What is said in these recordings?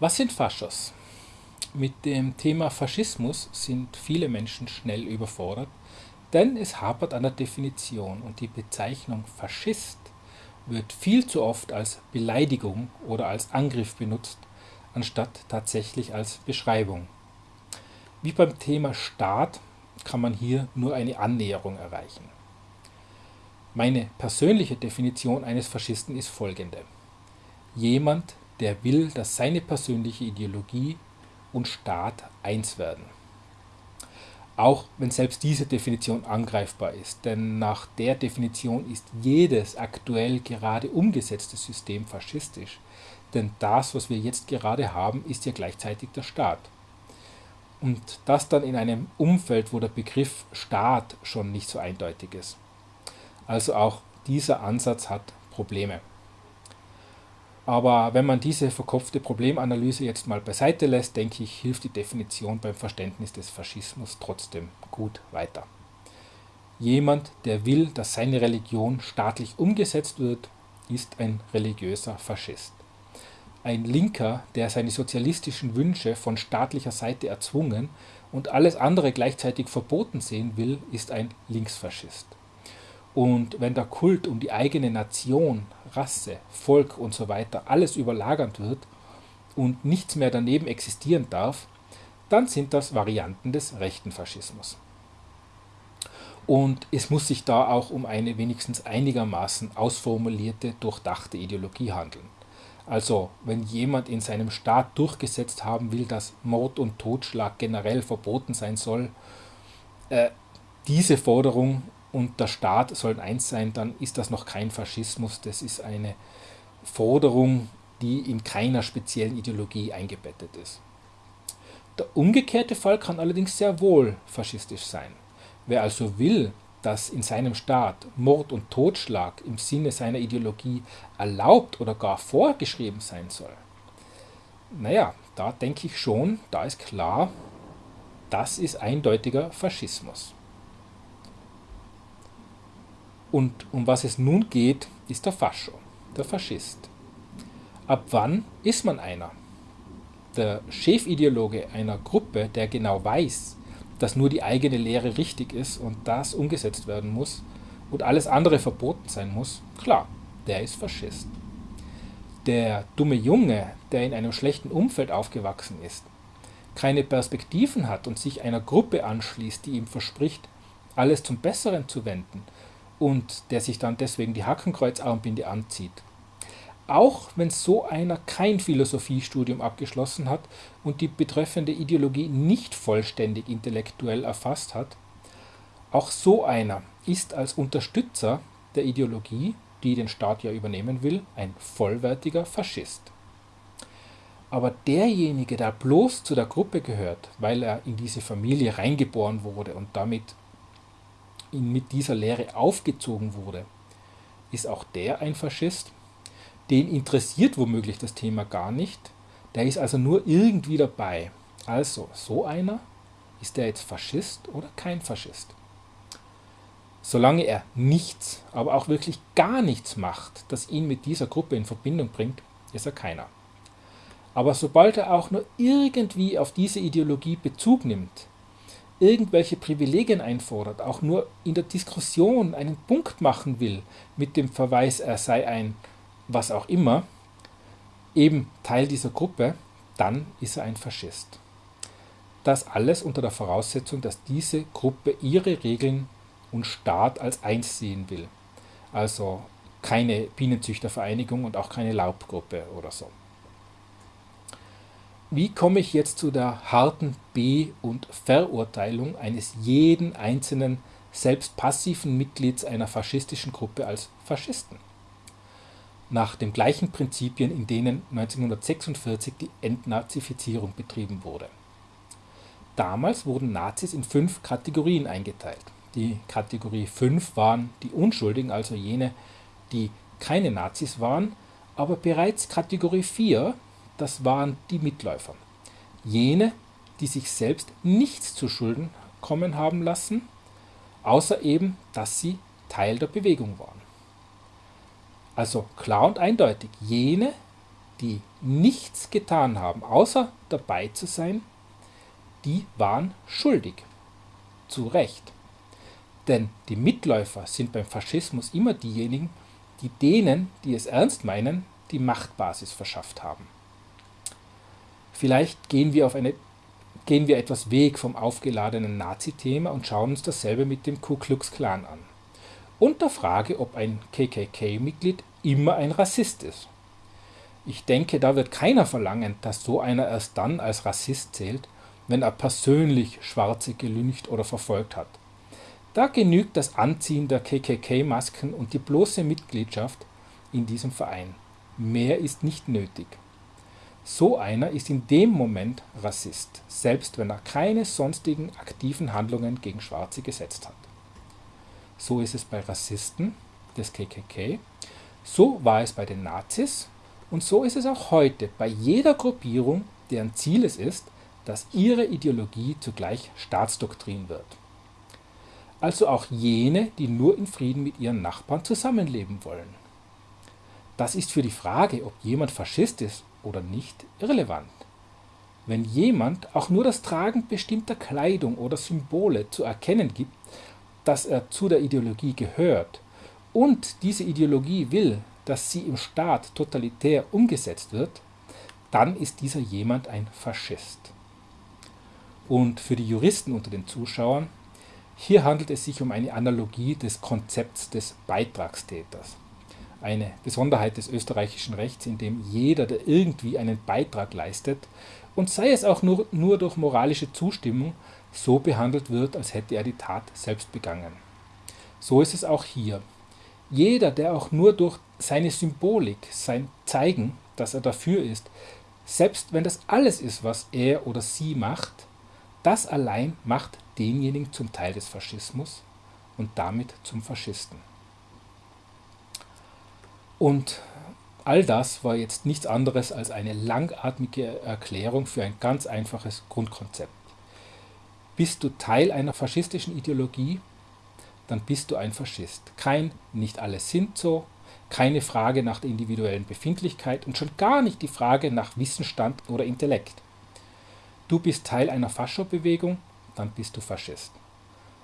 Was sind Faschos? Mit dem Thema Faschismus sind viele Menschen schnell überfordert, denn es hapert an der Definition und die Bezeichnung Faschist wird viel zu oft als Beleidigung oder als Angriff benutzt, anstatt tatsächlich als Beschreibung. Wie beim Thema Staat kann man hier nur eine Annäherung erreichen. Meine persönliche Definition eines Faschisten ist folgende. Jemand, der will, dass seine persönliche Ideologie und Staat eins werden. Auch wenn selbst diese Definition angreifbar ist, denn nach der Definition ist jedes aktuell gerade umgesetzte System faschistisch, denn das, was wir jetzt gerade haben, ist ja gleichzeitig der Staat. Und das dann in einem Umfeld, wo der Begriff Staat schon nicht so eindeutig ist. Also auch dieser Ansatz hat Probleme. Aber wenn man diese verkopfte Problemanalyse jetzt mal beiseite lässt, denke ich, hilft die Definition beim Verständnis des Faschismus trotzdem gut weiter. Jemand, der will, dass seine Religion staatlich umgesetzt wird, ist ein religiöser Faschist. Ein Linker, der seine sozialistischen Wünsche von staatlicher Seite erzwungen und alles andere gleichzeitig verboten sehen will, ist ein Linksfaschist. Und wenn der Kult um die eigene Nation, Rasse, Volk und so weiter alles überlagert wird und nichts mehr daneben existieren darf, dann sind das Varianten des rechten Faschismus. Und es muss sich da auch um eine wenigstens einigermaßen ausformulierte, durchdachte Ideologie handeln. Also, wenn jemand in seinem Staat durchgesetzt haben will, dass Mord und Totschlag generell verboten sein soll, äh, diese Forderung und der Staat sollen eins sein, dann ist das noch kein Faschismus, das ist eine Forderung, die in keiner speziellen Ideologie eingebettet ist. Der umgekehrte Fall kann allerdings sehr wohl faschistisch sein. Wer also will, dass in seinem Staat Mord und Totschlag im Sinne seiner Ideologie erlaubt oder gar vorgeschrieben sein soll, naja, da denke ich schon, da ist klar, das ist eindeutiger Faschismus. Und um was es nun geht, ist der Fascho, der Faschist. Ab wann ist man einer? Der Chefideologe einer Gruppe, der genau weiß, dass nur die eigene Lehre richtig ist und das umgesetzt werden muss und alles andere verboten sein muss, klar, der ist Faschist. Der dumme Junge, der in einem schlechten Umfeld aufgewachsen ist, keine Perspektiven hat und sich einer Gruppe anschließt, die ihm verspricht, alles zum Besseren zu wenden und der sich dann deswegen die Hakenkreuzarmbinde anzieht. Auch wenn so einer kein Philosophiestudium abgeschlossen hat und die betreffende Ideologie nicht vollständig intellektuell erfasst hat, auch so einer ist als Unterstützer der Ideologie, die den Staat ja übernehmen will, ein vollwertiger Faschist. Aber derjenige, der bloß zu der Gruppe gehört, weil er in diese Familie reingeboren wurde und damit mit dieser Lehre aufgezogen wurde, ist auch der ein Faschist? Den interessiert womöglich das Thema gar nicht, der ist also nur irgendwie dabei. Also, so einer, ist der jetzt Faschist oder kein Faschist? Solange er nichts, aber auch wirklich gar nichts macht, das ihn mit dieser Gruppe in Verbindung bringt, ist er keiner. Aber sobald er auch nur irgendwie auf diese Ideologie Bezug nimmt, irgendwelche Privilegien einfordert, auch nur in der Diskussion einen Punkt machen will, mit dem Verweis, er sei ein was auch immer, eben Teil dieser Gruppe, dann ist er ein Faschist. Das alles unter der Voraussetzung, dass diese Gruppe ihre Regeln und Staat als eins sehen will. Also keine Bienenzüchtervereinigung und auch keine Laubgruppe oder so. Wie komme ich jetzt zu der harten Be- und Verurteilung eines jeden einzelnen, selbst passiven Mitglieds einer faschistischen Gruppe als Faschisten? Nach den gleichen Prinzipien, in denen 1946 die Entnazifizierung betrieben wurde. Damals wurden Nazis in fünf Kategorien eingeteilt. Die Kategorie 5 waren die Unschuldigen, also jene, die keine Nazis waren, aber bereits Kategorie 4 das waren die Mitläufer. Jene, die sich selbst nichts zu Schulden kommen haben lassen, außer eben, dass sie Teil der Bewegung waren. Also klar und eindeutig, jene, die nichts getan haben, außer dabei zu sein, die waren schuldig. Zu Recht. Denn die Mitläufer sind beim Faschismus immer diejenigen, die denen, die es ernst meinen, die Machtbasis verschafft haben. Vielleicht gehen wir, auf eine, gehen wir etwas weg vom aufgeladenen Nazi-Thema und schauen uns dasselbe mit dem Ku Klux Klan an. Und der Frage, ob ein KKK-Mitglied immer ein Rassist ist. Ich denke, da wird keiner verlangen, dass so einer erst dann als Rassist zählt, wenn er persönlich Schwarze gelüncht oder verfolgt hat. Da genügt das Anziehen der KKK-Masken und die bloße Mitgliedschaft in diesem Verein. Mehr ist nicht nötig. So einer ist in dem Moment Rassist, selbst wenn er keine sonstigen aktiven Handlungen gegen Schwarze gesetzt hat. So ist es bei Rassisten des KKK, so war es bei den Nazis und so ist es auch heute bei jeder Gruppierung, deren Ziel es ist, dass ihre Ideologie zugleich Staatsdoktrin wird. Also auch jene, die nur in Frieden mit ihren Nachbarn zusammenleben wollen. Das ist für die Frage, ob jemand Faschist ist oder nicht, irrelevant. Wenn jemand auch nur das Tragen bestimmter Kleidung oder Symbole zu erkennen gibt, dass er zu der Ideologie gehört und diese Ideologie will, dass sie im Staat totalitär umgesetzt wird, dann ist dieser jemand ein Faschist. Und für die Juristen unter den Zuschauern, hier handelt es sich um eine Analogie des Konzepts des Beitragstäters. Eine Besonderheit des österreichischen Rechts, in dem jeder, der irgendwie einen Beitrag leistet, und sei es auch nur, nur durch moralische Zustimmung, so behandelt wird, als hätte er die Tat selbst begangen. So ist es auch hier. Jeder, der auch nur durch seine Symbolik, sein Zeigen, dass er dafür ist, selbst wenn das alles ist, was er oder sie macht, das allein macht denjenigen zum Teil des Faschismus und damit zum Faschisten. Und all das war jetzt nichts anderes als eine langatmige Erklärung für ein ganz einfaches Grundkonzept. Bist du Teil einer faschistischen Ideologie, dann bist du ein Faschist. Kein nicht alle sind so, keine Frage nach der individuellen Befindlichkeit und schon gar nicht die Frage nach Wissensstand oder Intellekt. Du bist Teil einer Faschobewegung, dann bist du Faschist.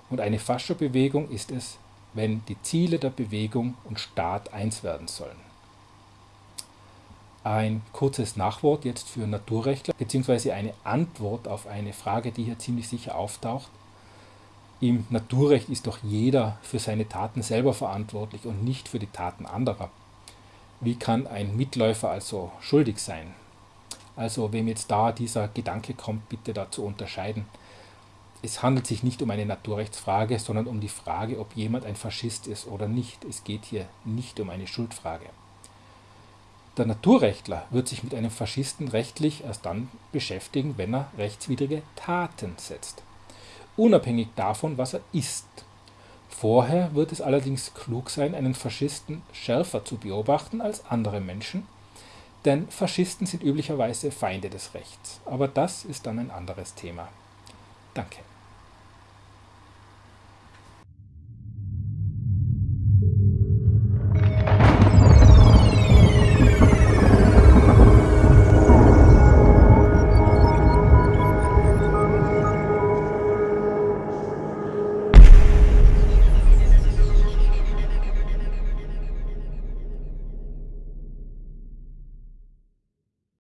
Und eine Faschobewegung ist es, wenn die Ziele der Bewegung und Staat eins werden sollen. Ein kurzes Nachwort jetzt für Naturrechtler, beziehungsweise eine Antwort auf eine Frage, die hier ziemlich sicher auftaucht. Im Naturrecht ist doch jeder für seine Taten selber verantwortlich und nicht für die Taten anderer. Wie kann ein Mitläufer also schuldig sein? Also wem jetzt da dieser Gedanke kommt, bitte dazu unterscheiden. Es handelt sich nicht um eine Naturrechtsfrage, sondern um die Frage, ob jemand ein Faschist ist oder nicht. Es geht hier nicht um eine Schuldfrage. Der Naturrechtler wird sich mit einem Faschisten rechtlich erst dann beschäftigen, wenn er rechtswidrige Taten setzt unabhängig davon, was er ist. Vorher wird es allerdings klug sein, einen Faschisten schärfer zu beobachten als andere Menschen, denn Faschisten sind üblicherweise Feinde des Rechts. Aber das ist dann ein anderes Thema. Danke.